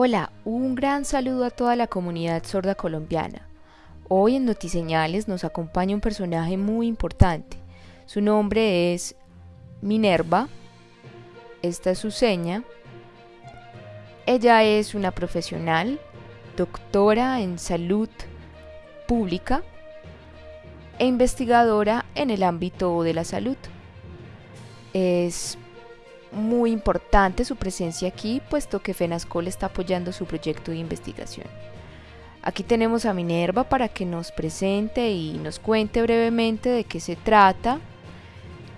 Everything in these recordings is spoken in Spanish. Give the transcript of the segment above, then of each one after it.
Hola, un gran saludo a toda la comunidad sorda colombiana. Hoy en Notiseñales nos acompaña un personaje muy importante. Su nombre es Minerva. Esta es su seña. Ella es una profesional, doctora en salud pública e investigadora en el ámbito de la salud. Es muy importante su presencia aquí, puesto que FENASCOL está apoyando su proyecto de investigación. Aquí tenemos a Minerva para que nos presente y nos cuente brevemente de qué se trata,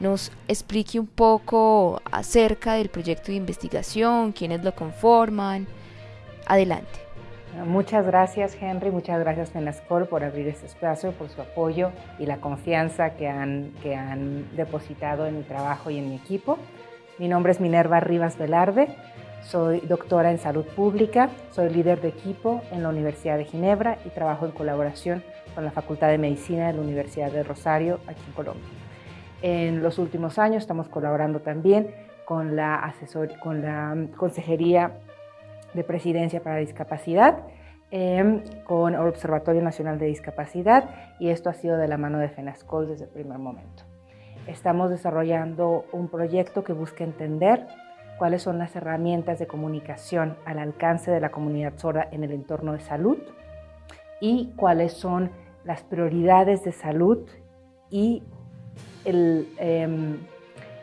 nos explique un poco acerca del proyecto de investigación, quiénes lo conforman. Adelante. Muchas gracias Henry, muchas gracias FENASCOL por abrir este espacio, por su apoyo y la confianza que han, que han depositado en mi trabajo y en mi equipo. Mi nombre es Minerva Rivas Velarde, soy doctora en salud pública, soy líder de equipo en la Universidad de Ginebra y trabajo en colaboración con la Facultad de Medicina de la Universidad de Rosario, aquí en Colombia. En los últimos años estamos colaborando también con la, asesor con la Consejería de Presidencia para Discapacidad, em, con el Observatorio Nacional de Discapacidad y esto ha sido de la mano de FENASCOL desde el primer momento. Estamos desarrollando un proyecto que busca entender cuáles son las herramientas de comunicación al alcance de la comunidad sorda en el entorno de salud y cuáles son las prioridades de salud y el, em,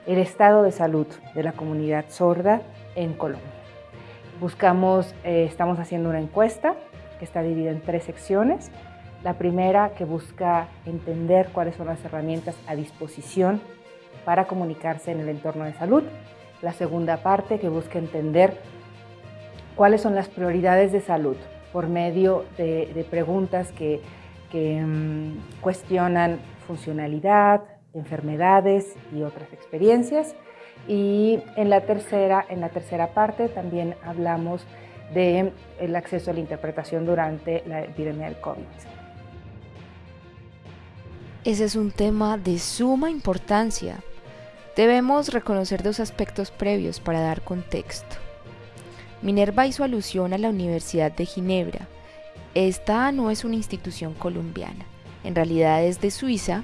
estado de salud de la comunidad sorda en Colombia. Buscamos, eh, estamos haciendo una encuesta que está dividida en tres secciones. La primera que busca entender cuáles son las herramientas a disposición para comunicarse en el entorno de salud. La segunda parte que busca entender cuáles son las prioridades de salud por medio de, preguntas que, mm, cuestionan funcionalidad, enfermedades y otras experiencias. Y en la tercera, en la tercera parte también hablamos del el acceso a la interpretación durante la epidemia del COVID. Ese es un tema de suma importancia. Debemos reconocer dos aspectos previos para dar contexto. Minerva hizo alusión a la Universidad de Ginebra. Esta no es una institución colombiana, en realidad es de Suiza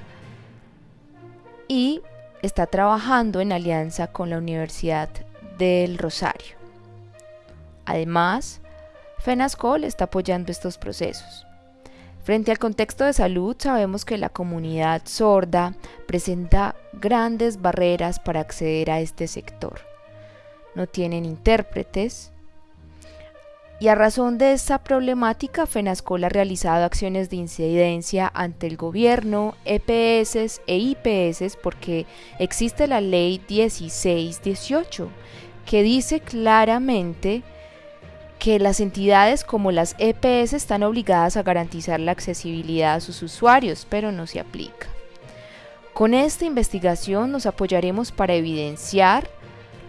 y está trabajando en alianza con la Universidad del Rosario. Además, FENASCOL está apoyando estos procesos. Frente al contexto de salud, sabemos que la comunidad sorda presenta grandes barreras para acceder a este sector. No tienen intérpretes. Y a razón de esta problemática, FENASCOL ha realizado acciones de incidencia ante el gobierno, EPS e IPS porque existe la ley 1618 que dice claramente que las entidades como las EPS están obligadas a garantizar la accesibilidad a sus usuarios, pero no se aplica. Con esta investigación nos apoyaremos para evidenciar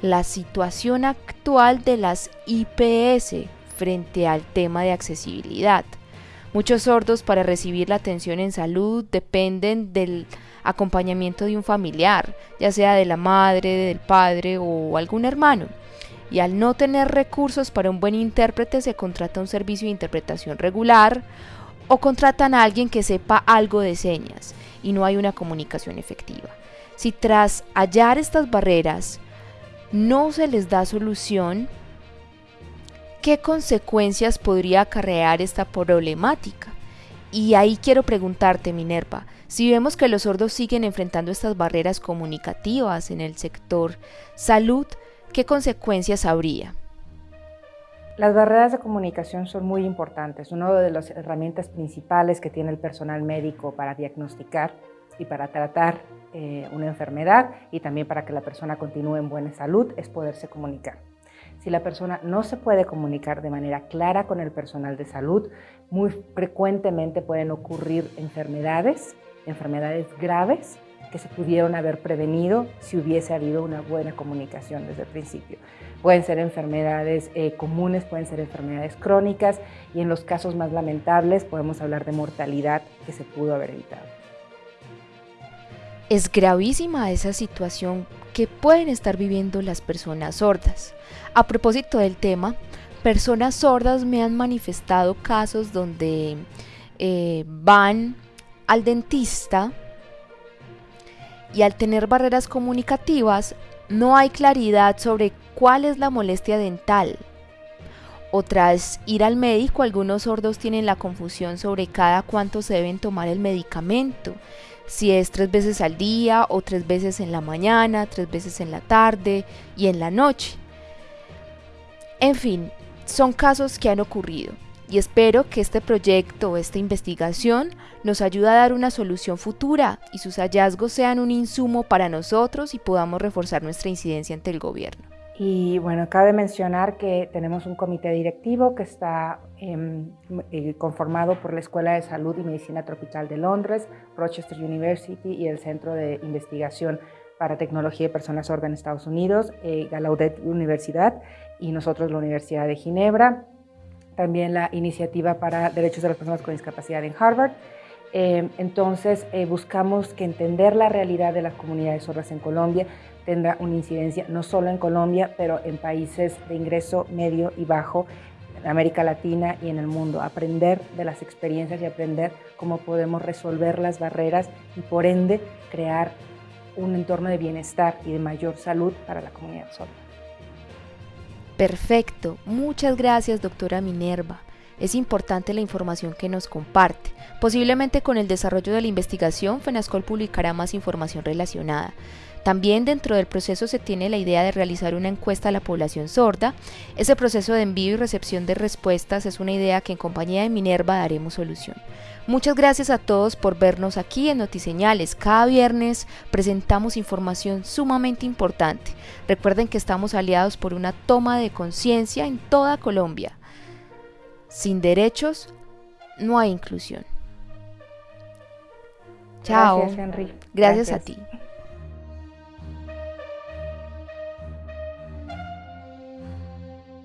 la situación actual de las IPS frente al tema de accesibilidad. Muchos sordos para recibir la atención en salud dependen del acompañamiento de un familiar, ya sea de la madre, del padre o algún hermano y al no tener recursos para un buen intérprete se contrata un servicio de interpretación regular o contratan a alguien que sepa algo de señas y no hay una comunicación efectiva. Si tras hallar estas barreras no se les da solución, ¿qué consecuencias podría acarrear esta problemática? Y ahí quiero preguntarte, Minerva, si vemos que los sordos siguen enfrentando estas barreras comunicativas en el sector salud, ¿qué consecuencias habría? Las barreras de comunicación son muy importantes. Una de las herramientas principales que tiene el personal médico para diagnosticar y para tratar eh, una enfermedad y también para que la persona continúe en buena salud es poderse comunicar. Si la persona no se puede comunicar de manera clara con el personal de salud, muy frecuentemente pueden ocurrir enfermedades, enfermedades graves que se pudieron haber prevenido si hubiese habido una buena comunicación desde el principio. Pueden ser enfermedades eh, comunes, pueden ser enfermedades crónicas y en los casos más lamentables podemos hablar de mortalidad que se pudo haber evitado. Es gravísima esa situación que pueden estar viviendo las personas sordas. A propósito del tema, personas sordas me han manifestado casos donde eh, van al dentista y al tener barreras comunicativas no hay claridad sobre cuál es la molestia dental. O tras ir al médico, algunos sordos tienen la confusión sobre cada cuánto se deben tomar el medicamento, si es tres veces al día o tres veces en la mañana, tres veces en la tarde y en la noche. En fin, son casos que han ocurrido y espero que este proyecto esta investigación nos ayude a dar una solución futura y sus hallazgos sean un insumo para nosotros y podamos reforzar nuestra incidencia ante el gobierno. Y bueno, cabe mencionar que tenemos un comité directivo que está em, eh, conformado por la Escuela de Salud y Medicina Tropical de Londres, Rochester University y el Centro de Investigación para Tecnología de Personas Sordas en Estados Unidos, eh, Gallaudet Universidad y nosotros la Universidad de Ginebra también la iniciativa para derechos de las personas con discapacidad en Harvard. Eh, entonces, eh, buscamos que entender la realidad de las comunidades sordas en Colombia tendrá una incidencia no solo en Colombia, pero en países de ingreso medio y bajo, en América Latina y en el mundo. Aprender de las experiencias y aprender cómo podemos resolver las barreras y por ende crear un entorno de bienestar y de mayor salud para la comunidad sorda. Perfecto, muchas gracias doctora Minerva. Es importante la información que nos comparte. Posiblemente con el desarrollo de la investigación, FENASCOL publicará más información relacionada. También dentro del proceso se tiene la idea de realizar una encuesta a la población sorda. Ese proceso de envío y recepción de respuestas es una idea que en compañía de Minerva daremos solución. Muchas gracias a todos por vernos aquí en Notiseñales. Cada viernes presentamos información sumamente importante. Recuerden que estamos aliados por una toma de conciencia en toda Colombia. Sin derechos no hay inclusión. Chao. Gracias, Henry. Gracias. a ti.